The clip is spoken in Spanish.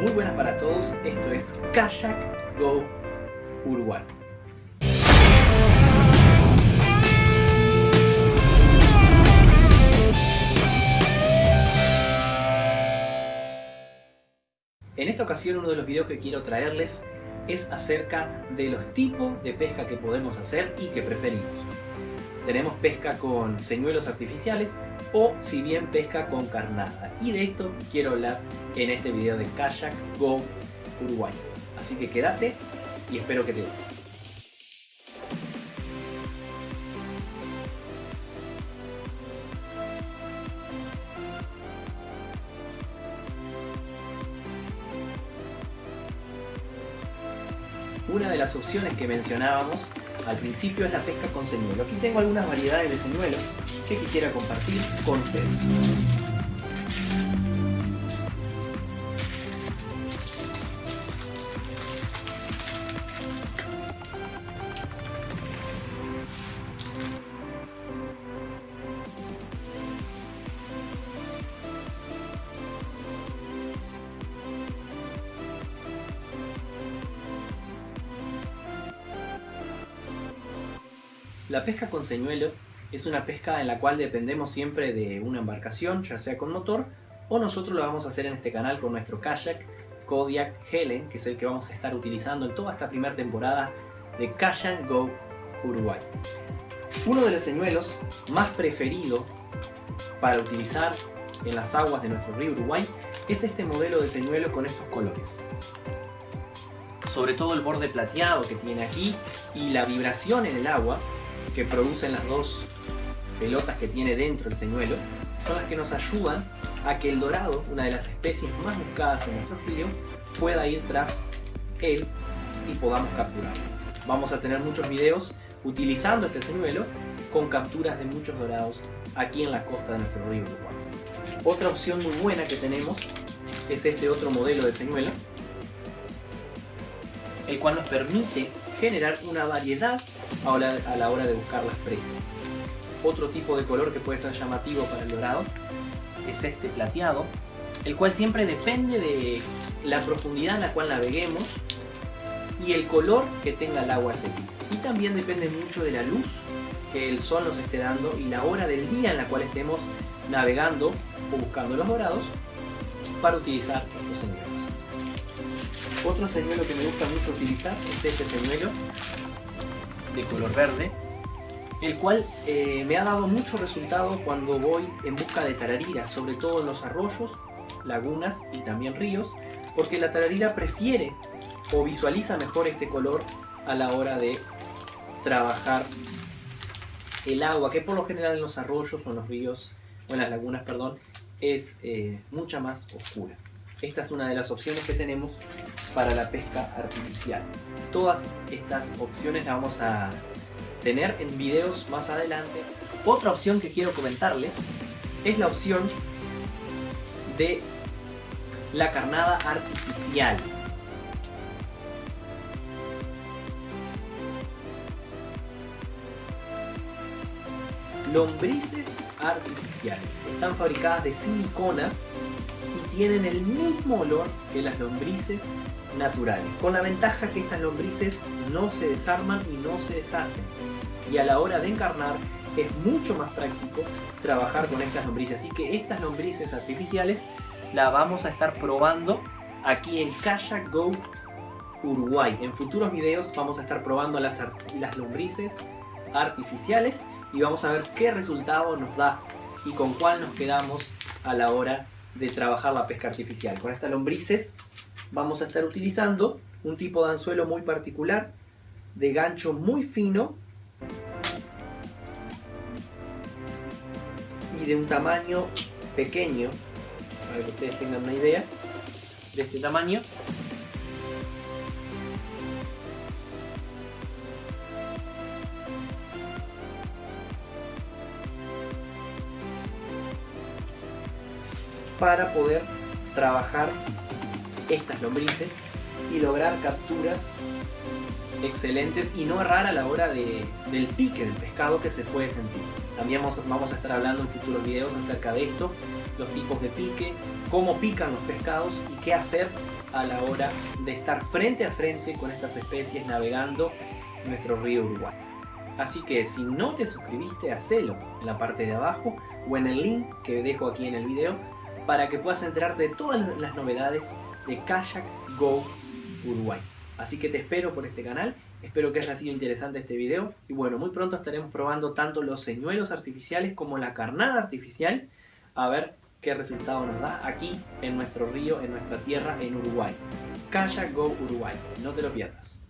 Muy buenas para todos, esto es Kayak Go Uruguay. En esta ocasión uno de los videos que quiero traerles es acerca de los tipos de pesca que podemos hacer y que preferimos. Tenemos pesca con señuelos artificiales o si bien pesca con carnada. Y de esto quiero hablar en este video de Kayak Go Uruguay. Así que quédate y espero que te guste. Una de las opciones que mencionábamos al principio es la pesca con señuelo. Aquí tengo algunas variedades de señuelos que quisiera compartir con ustedes. La pesca con señuelo es una pesca en la cual dependemos siempre de una embarcación, ya sea con motor, o nosotros lo vamos a hacer en este canal con nuestro kayak Kodiak Helen, que es el que vamos a estar utilizando en toda esta primera temporada de Kayak Go Uruguay. Uno de los señuelos más preferidos para utilizar en las aguas de nuestro río Uruguay es este modelo de señuelo con estos colores. Sobre todo el borde plateado que tiene aquí y la vibración en el agua que producen las dos pelotas que tiene dentro el señuelo son las que nos ayudan a que el dorado, una de las especies más buscadas en nuestro río, pueda ir tras él y podamos capturarlo. Vamos a tener muchos videos utilizando este señuelo con capturas de muchos dorados aquí en la costa de nuestro río Uruguay. Otra opción muy buena que tenemos es este otro modelo de señuelo, el cual nos permite generar una variedad a la hora de buscar las presas. Otro tipo de color que puede ser llamativo para el dorado es este plateado, el cual siempre depende de la profundidad en la cual naveguemos y el color que tenga el agua ese Y también depende mucho de la luz que el sol nos esté dando y la hora del día en la cual estemos navegando o buscando los dorados para utilizar estos señuelos. Otro señuelo que me gusta mucho utilizar es este señuelo de color verde, el cual eh, me ha dado mucho resultado cuando voy en busca de tararira, sobre todo en los arroyos, lagunas y también ríos, porque la tararira prefiere o visualiza mejor este color a la hora de trabajar el agua, que por lo general en los arroyos o en los ríos, o en las lagunas, perdón, es eh, mucha más oscura. Esta es una de las opciones que tenemos para la pesca artificial. Todas estas opciones las vamos a tener en videos más adelante. Otra opción que quiero comentarles es la opción de la carnada artificial. Lombrices artificiales. Están fabricadas de silicona tienen el mismo olor que las lombrices naturales, con la ventaja que estas lombrices no se desarman y no se deshacen. Y a la hora de encarnar es mucho más práctico trabajar con estas lombrices. Así que estas lombrices artificiales las vamos a estar probando aquí en Kayak Go Uruguay. En futuros videos vamos a estar probando las, las lombrices artificiales y vamos a ver qué resultado nos da y con cuál nos quedamos a la hora de trabajar la pesca artificial. Con estas lombrices vamos a estar utilizando un tipo de anzuelo muy particular, de gancho muy fino y de un tamaño pequeño, para que ustedes tengan una idea de este tamaño. Para poder trabajar estas lombrices y lograr capturas excelentes y no errar a la hora de, del pique del pescado que se puede sentir. También vamos, a estar hablando en futuros videos acerca de esto, los tipos de pique, cómo pican los pescados y qué hacer a la hora de estar frente a frente con estas especies navegando nuestro río Uruguay. Así que si no te suscribiste, hacelo en la parte de abajo o en el link que dejo aquí en el video para que puedas enterarte de todas las novedades de Kayak Go Uruguay. Así que te espero por este canal, espero que haya sido interesante este video y bueno, muy pronto estaremos probando tanto los señuelos artificiales como la carnada artificial a ver qué resultado nos da aquí en nuestro río, en nuestra tierra, en Uruguay. Kayak Go Uruguay, no te lo pierdas.